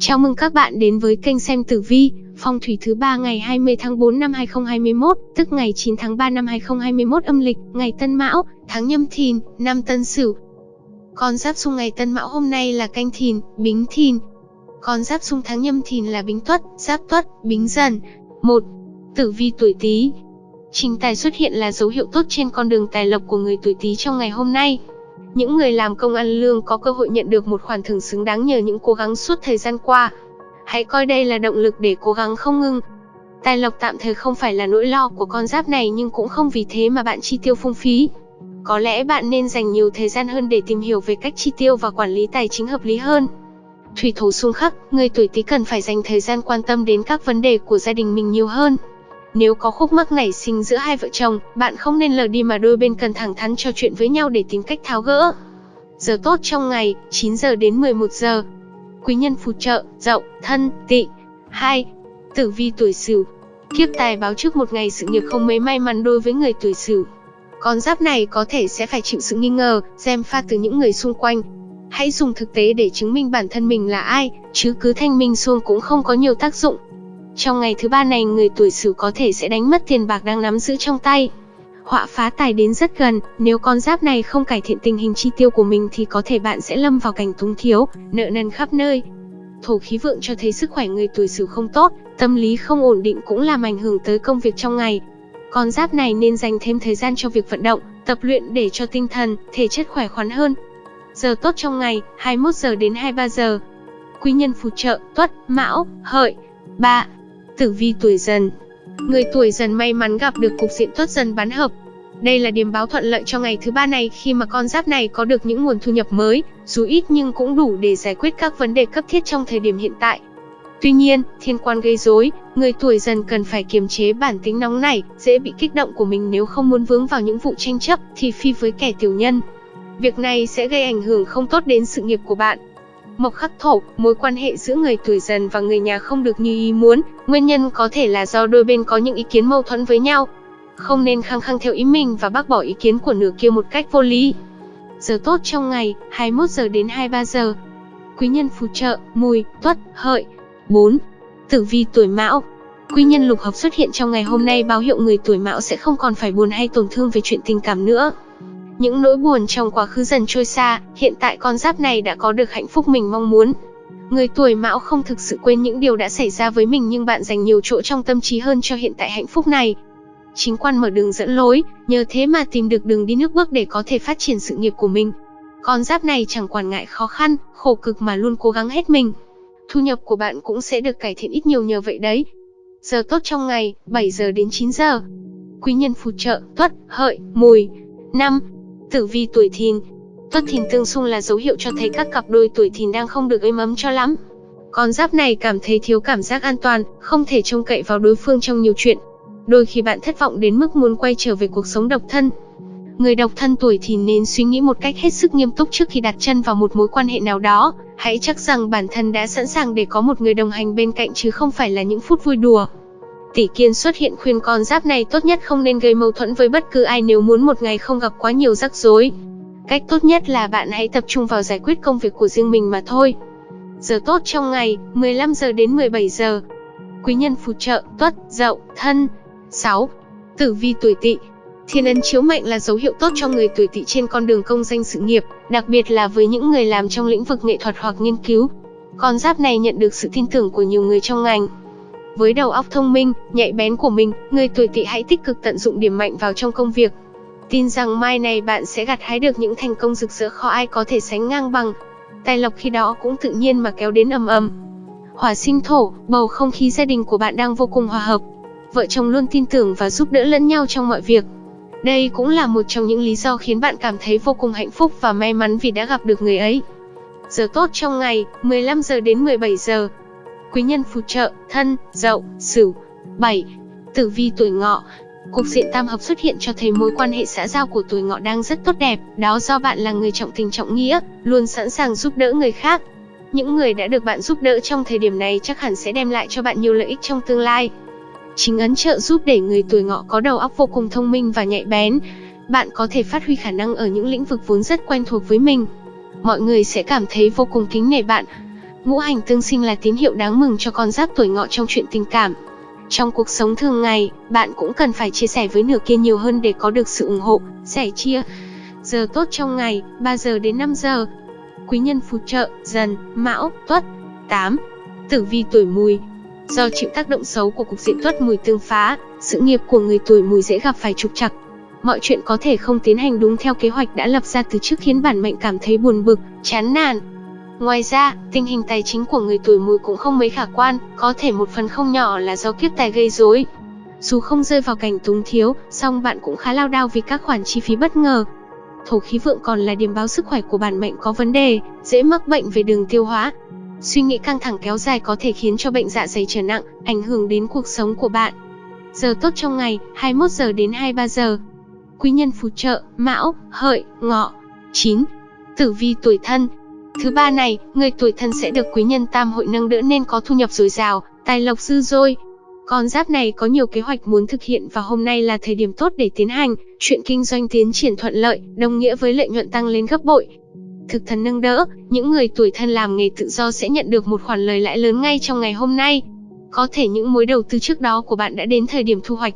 Chào mừng các bạn đến với kênh xem tử vi, phong thủy thứ ba ngày 20 tháng 4 năm 2021, tức ngày 9 tháng 3 năm 2021 âm lịch, ngày Tân Mão, tháng Nhâm Thìn, năm Tân Sửu. Con giáp xung ngày Tân Mão hôm nay là Canh Thìn, Bính Thìn. Con giáp xung tháng Nhâm Thìn là Bính Tuất, Giáp Tuất, Bính Dần. 1. Tử vi tuổi Tý. Trình tài xuất hiện là dấu hiệu tốt trên con đường tài lộc của người tuổi Tý trong ngày hôm nay. Những người làm công ăn lương có cơ hội nhận được một khoản thưởng xứng đáng nhờ những cố gắng suốt thời gian qua. Hãy coi đây là động lực để cố gắng không ngừng. Tài lộc tạm thời không phải là nỗi lo của con giáp này nhưng cũng không vì thế mà bạn chi tiêu phung phí. Có lẽ bạn nên dành nhiều thời gian hơn để tìm hiểu về cách chi tiêu và quản lý tài chính hợp lý hơn. Thủy thổ xung khắc, người tuổi Tý cần phải dành thời gian quan tâm đến các vấn đề của gia đình mình nhiều hơn. Nếu có khúc mắc nảy sinh giữa hai vợ chồng, bạn không nên lờ đi mà đôi bên cần thẳng thắn trò chuyện với nhau để tìm cách tháo gỡ. Giờ tốt trong ngày, 9 giờ đến 11 giờ. Quý nhân phù trợ, dậu, thân, tị. 2. Tử vi tuổi sửu. Kiếp tài báo trước một ngày sự nghiệp không mấy may mắn đối với người tuổi sửu. Con giáp này có thể sẽ phải chịu sự nghi ngờ, xem pha từ những người xung quanh. Hãy dùng thực tế để chứng minh bản thân mình là ai, chứ cứ thanh minh xuông cũng không có nhiều tác dụng. Trong ngày thứ ba này người tuổi Sửu có thể sẽ đánh mất tiền bạc đang nắm giữ trong tay. Họa phá tài đến rất gần, nếu con giáp này không cải thiện tình hình chi tiêu của mình thì có thể bạn sẽ lâm vào cảnh túng thiếu, nợ nần khắp nơi. Thổ khí vượng cho thấy sức khỏe người tuổi Sửu không tốt, tâm lý không ổn định cũng làm ảnh hưởng tới công việc trong ngày. Con giáp này nên dành thêm thời gian cho việc vận động, tập luyện để cho tinh thần, thể chất khỏe khoắn hơn. Giờ tốt trong ngày, 21 giờ đến 23 giờ. Quý nhân phù trợ, Tuất, Mão, Hợi. 3. Tử vi tuổi dần Người tuổi dần may mắn gặp được cục diện tốt dần bán hợp. Đây là điểm báo thuận lợi cho ngày thứ ba này khi mà con giáp này có được những nguồn thu nhập mới, dù ít nhưng cũng đủ để giải quyết các vấn đề cấp thiết trong thời điểm hiện tại. Tuy nhiên, thiên quan gây rối, người tuổi dần cần phải kiềm chế bản tính nóng nảy, dễ bị kích động của mình nếu không muốn vướng vào những vụ tranh chấp thì phi với kẻ tiểu nhân. Việc này sẽ gây ảnh hưởng không tốt đến sự nghiệp của bạn. Mộc khắc thổ, mối quan hệ giữa người tuổi dần và người nhà không được như ý muốn, nguyên nhân có thể là do đôi bên có những ý kiến mâu thuẫn với nhau. Không nên khăng khăng theo ý mình và bác bỏ ý kiến của nửa kia một cách vô lý. Giờ tốt trong ngày, 21 giờ đến 23 giờ. Quý nhân phù trợ, mùi, tuất, hợi. 4. Tử vi tuổi mão, Quý nhân lục hợp xuất hiện trong ngày hôm nay báo hiệu người tuổi mão sẽ không còn phải buồn hay tổn thương về chuyện tình cảm nữa. Những nỗi buồn trong quá khứ dần trôi xa, hiện tại con giáp này đã có được hạnh phúc mình mong muốn. Người tuổi mão không thực sự quên những điều đã xảy ra với mình nhưng bạn dành nhiều chỗ trong tâm trí hơn cho hiện tại hạnh phúc này. Chính quan mở đường dẫn lối, nhờ thế mà tìm được đường đi nước bước để có thể phát triển sự nghiệp của mình. Con giáp này chẳng quản ngại khó khăn, khổ cực mà luôn cố gắng hết mình. Thu nhập của bạn cũng sẽ được cải thiện ít nhiều nhờ vậy đấy. Giờ tốt trong ngày, 7 giờ đến 9 giờ. Quý nhân phù trợ, tuất, hợi, mùi. 5. Tử vi tuổi thìn Tuất thìn tương xung là dấu hiệu cho thấy các cặp đôi tuổi thìn đang không được êm ấm cho lắm. Con giáp này cảm thấy thiếu cảm giác an toàn, không thể trông cậy vào đối phương trong nhiều chuyện. Đôi khi bạn thất vọng đến mức muốn quay trở về cuộc sống độc thân. Người độc thân tuổi thìn nên suy nghĩ một cách hết sức nghiêm túc trước khi đặt chân vào một mối quan hệ nào đó. Hãy chắc rằng bản thân đã sẵn sàng để có một người đồng hành bên cạnh chứ không phải là những phút vui đùa. Tỷ Kiên xuất hiện khuyên con giáp này tốt nhất không nên gây mâu thuẫn với bất cứ ai nếu muốn một ngày không gặp quá nhiều rắc rối. Cách tốt nhất là bạn hãy tập trung vào giải quyết công việc của riêng mình mà thôi. Giờ tốt trong ngày, 15 giờ đến 17 giờ. Quý nhân phù trợ, tuất, dậu, thân. 6. Tử vi tuổi tỵ Thiên ấn chiếu mệnh là dấu hiệu tốt cho người tuổi tỵ trên con đường công danh sự nghiệp, đặc biệt là với những người làm trong lĩnh vực nghệ thuật hoặc nghiên cứu. Con giáp này nhận được sự tin tưởng của nhiều người trong ngành. Với đầu óc thông minh, nhạy bén của mình, người tuổi tỵ hãy tích cực tận dụng điểm mạnh vào trong công việc. Tin rằng mai này bạn sẽ gặt hái được những thành công rực rỡ khó ai có thể sánh ngang bằng. Tài lộc khi đó cũng tự nhiên mà kéo đến ầm ầm. Hỏa sinh thổ, bầu không khí gia đình của bạn đang vô cùng hòa hợp. Vợ chồng luôn tin tưởng và giúp đỡ lẫn nhau trong mọi việc. Đây cũng là một trong những lý do khiến bạn cảm thấy vô cùng hạnh phúc và may mắn vì đã gặp được người ấy. Giờ tốt trong ngày, 15 giờ đến 17 giờ quý nhân phù trợ, thân, dậu, sửu. 7. Tử vi tuổi ngọ Cục diện tam hợp xuất hiện cho thấy mối quan hệ xã giao của tuổi ngọ đang rất tốt đẹp, đó do bạn là người trọng tình trọng nghĩa, luôn sẵn sàng giúp đỡ người khác. Những người đã được bạn giúp đỡ trong thời điểm này chắc hẳn sẽ đem lại cho bạn nhiều lợi ích trong tương lai. Chính ấn trợ giúp để người tuổi ngọ có đầu óc vô cùng thông minh và nhạy bén. Bạn có thể phát huy khả năng ở những lĩnh vực vốn rất quen thuộc với mình. Mọi người sẽ cảm thấy vô cùng kính nể bạn, Ngũ hành tương sinh là tín hiệu đáng mừng cho con giáp tuổi ngọ trong chuyện tình cảm. Trong cuộc sống thường ngày, bạn cũng cần phải chia sẻ với nửa kia nhiều hơn để có được sự ủng hộ, sẻ chia. Giờ tốt trong ngày, 3 giờ đến 5 giờ. Quý nhân phù trợ, dần, mão, tuất. 8. Tử vi tuổi mùi, Do chịu tác động xấu của cục diện tuất mùi tương phá, sự nghiệp của người tuổi mùi dễ gặp phải trục trặc. Mọi chuyện có thể không tiến hành đúng theo kế hoạch đã lập ra từ trước khiến bản mệnh cảm thấy buồn bực, chán nản. Ngoài ra, tình hình tài chính của người tuổi mùi cũng không mấy khả quan, có thể một phần không nhỏ là do kiếp tài gây rối. Dù không rơi vào cảnh túng thiếu, song bạn cũng khá lao đao vì các khoản chi phí bất ngờ. Thổ khí vượng còn là điểm báo sức khỏe của bản mệnh có vấn đề, dễ mắc bệnh về đường tiêu hóa, Suy nghĩ căng thẳng kéo dài có thể khiến cho bệnh dạ dày trở nặng, ảnh hưởng đến cuộc sống của bạn. Giờ tốt trong ngày, 21 giờ đến 23 giờ. Quý nhân phù trợ, Mão, Hợi, Ngọ. 9. Tử vi tuổi thân. Thứ ba này, người tuổi thân sẽ được quý nhân tam hội nâng đỡ nên có thu nhập dồi dào, tài lộc dư dôi. Con giáp này có nhiều kế hoạch muốn thực hiện và hôm nay là thời điểm tốt để tiến hành, chuyện kinh doanh tiến triển thuận lợi, đồng nghĩa với lợi nhuận tăng lên gấp bội, thực thần nâng đỡ, những người tuổi thân làm nghề tự do sẽ nhận được một khoản lời lãi lớn ngay trong ngày hôm nay. Có thể những mối đầu tư trước đó của bạn đã đến thời điểm thu hoạch.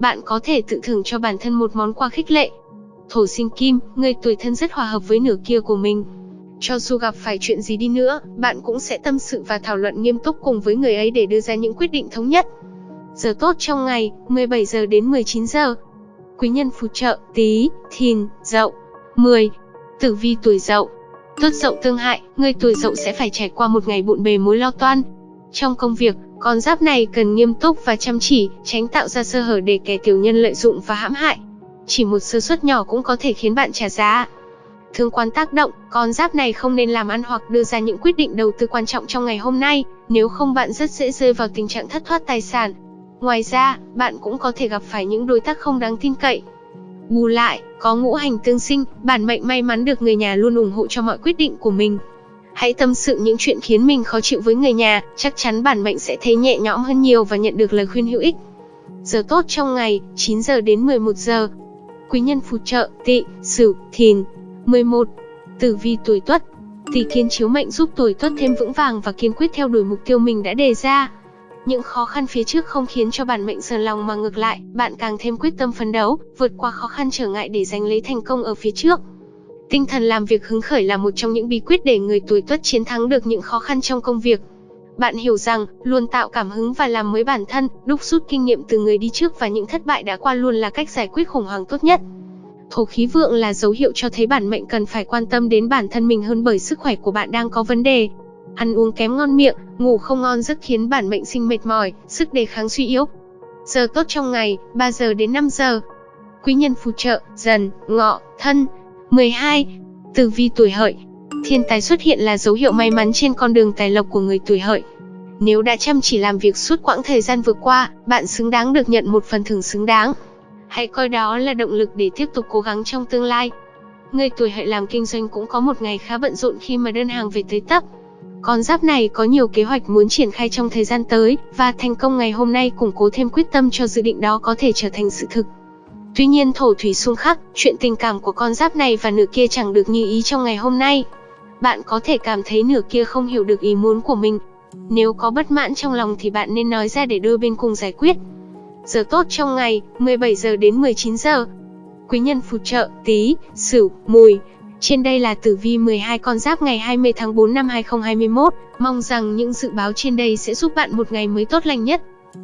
Bạn có thể tự thưởng cho bản thân một món quà khích lệ. Thổ sinh kim, người tuổi thân rất hòa hợp với nửa kia của mình. Cho dù gặp phải chuyện gì đi nữa, bạn cũng sẽ tâm sự và thảo luận nghiêm túc cùng với người ấy để đưa ra những quyết định thống nhất. Giờ tốt trong ngày, 17 giờ đến 19 giờ. Quý nhân phù trợ, tí, thìn, dậu. 10. Tử vi tuổi dậu Tốt dậu tương hại, người tuổi dậu sẽ phải trải qua một ngày bộn bề mối lo toan. Trong công việc, con giáp này cần nghiêm túc và chăm chỉ, tránh tạo ra sơ hở để kẻ tiểu nhân lợi dụng và hãm hại. Chỉ một sơ suất nhỏ cũng có thể khiến bạn trả giá. Thương quan tác động, con giáp này không nên làm ăn hoặc đưa ra những quyết định đầu tư quan trọng trong ngày hôm nay, nếu không bạn rất dễ rơi vào tình trạng thất thoát tài sản. Ngoài ra, bạn cũng có thể gặp phải những đối tác không đáng tin cậy, Bù lại, có ngũ hành tương sinh, bản mệnh may mắn được người nhà luôn ủng hộ cho mọi quyết định của mình. Hãy tâm sự những chuyện khiến mình khó chịu với người nhà, chắc chắn bản mệnh sẽ thấy nhẹ nhõm hơn nhiều và nhận được lời khuyên hữu ích. Giờ tốt trong ngày, 9 giờ đến 11 giờ. Quý nhân phù trợ, tỵ, sửu, thìn. 11. Tử vi tuổi tuất. Tỷ kiến chiếu mệnh giúp tuổi tuất thêm vững vàng và kiên quyết theo đuổi mục tiêu mình đã đề ra. Những khó khăn phía trước không khiến cho bản mệnh sờn lòng mà ngược lại, bạn càng thêm quyết tâm phấn đấu, vượt qua khó khăn trở ngại để giành lấy thành công ở phía trước. Tinh thần làm việc hứng khởi là một trong những bí quyết để người tuổi tuất chiến thắng được những khó khăn trong công việc. Bạn hiểu rằng, luôn tạo cảm hứng và làm mới bản thân, đúc rút kinh nghiệm từ người đi trước và những thất bại đã qua luôn là cách giải quyết khủng hoảng tốt nhất. Thổ khí vượng là dấu hiệu cho thấy bản mệnh cần phải quan tâm đến bản thân mình hơn bởi sức khỏe của bạn đang có vấn đề. Ăn uống kém ngon miệng, ngủ không ngon giấc khiến bản mệnh sinh mệt mỏi, sức đề kháng suy yếu. Giờ tốt trong ngày, 3 giờ đến 5 giờ. Quý nhân phù trợ, dần, ngọ, thân. 12. Tử vi tuổi hợi. Thiên tài xuất hiện là dấu hiệu may mắn trên con đường tài lộc của người tuổi hợi. Nếu đã chăm chỉ làm việc suốt quãng thời gian vừa qua, bạn xứng đáng được nhận một phần thưởng xứng đáng. Hãy coi đó là động lực để tiếp tục cố gắng trong tương lai. Người tuổi hợi làm kinh doanh cũng có một ngày khá bận rộn khi mà đơn hàng về tới tấp. Con giáp này có nhiều kế hoạch muốn triển khai trong thời gian tới, và thành công ngày hôm nay củng cố thêm quyết tâm cho dự định đó có thể trở thành sự thực. Tuy nhiên thổ thủy xung khắc, chuyện tình cảm của con giáp này và nửa kia chẳng được như ý trong ngày hôm nay. Bạn có thể cảm thấy nửa kia không hiểu được ý muốn của mình. Nếu có bất mãn trong lòng thì bạn nên nói ra để đôi bên cùng giải quyết. Giờ tốt trong ngày, 17 giờ đến 19 giờ. Quý nhân phù trợ, Tý, sửu, mùi, trên đây là tử vi 12 con giáp ngày 20 tháng 4 năm 2021. Mong rằng những dự báo trên đây sẽ giúp bạn một ngày mới tốt lành nhất.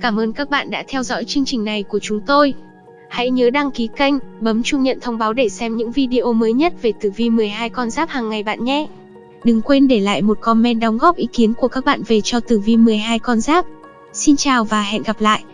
Cảm ơn các bạn đã theo dõi chương trình này của chúng tôi. Hãy nhớ đăng ký kênh, bấm chuông nhận thông báo để xem những video mới nhất về tử vi 12 con giáp hàng ngày bạn nhé. Đừng quên để lại một comment đóng góp ý kiến của các bạn về cho tử vi 12 con giáp. Xin chào và hẹn gặp lại.